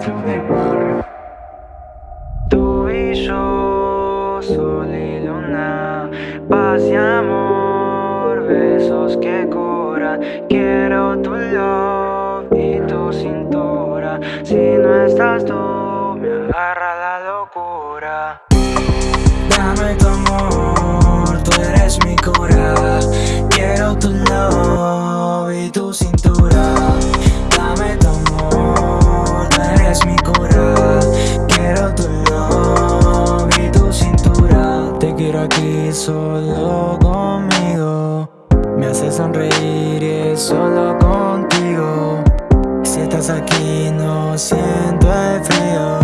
to the Tú y yo, sol y luna Paz amor, besos que curan Quiero tu love y tu cintura. Si no estás tú, me agarra la locura. Dame tu amor, tú eres mi cura. Quiero tu love y tu cintura solo conmigo. Me hace sonreír y es solo contigo. Si estás aquí no siento el frío.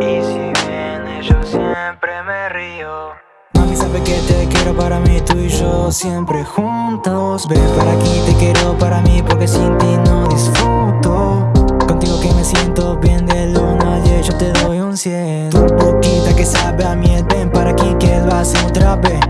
Y si vienes, yo siempre me río. Mami sabe que te quiero para mí, tú y yo siempre juntos Ven para aquí, te quiero para mí porque sin ti no disfruto Contigo que me siento bien de luna y yo te doy un cien Tu boquita que sabe a miel, otra vez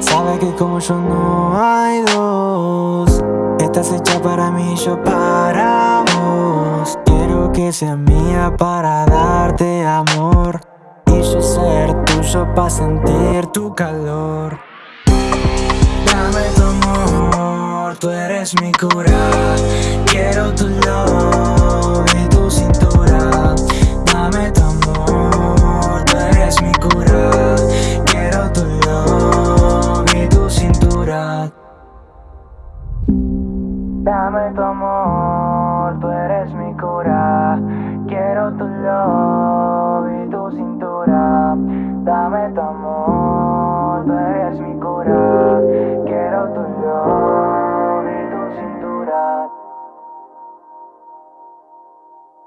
Sabe que como yo no hay dos Estás hecha para mí, yo para vos. Quiero que seas mía para darte amor y yo ser tuyo para sentir tu calor. Dame tu amor, tú eres mi cura Dame tu amor, tú eres mi cura. Quiero tu love y tu cintura. Dame tu amor,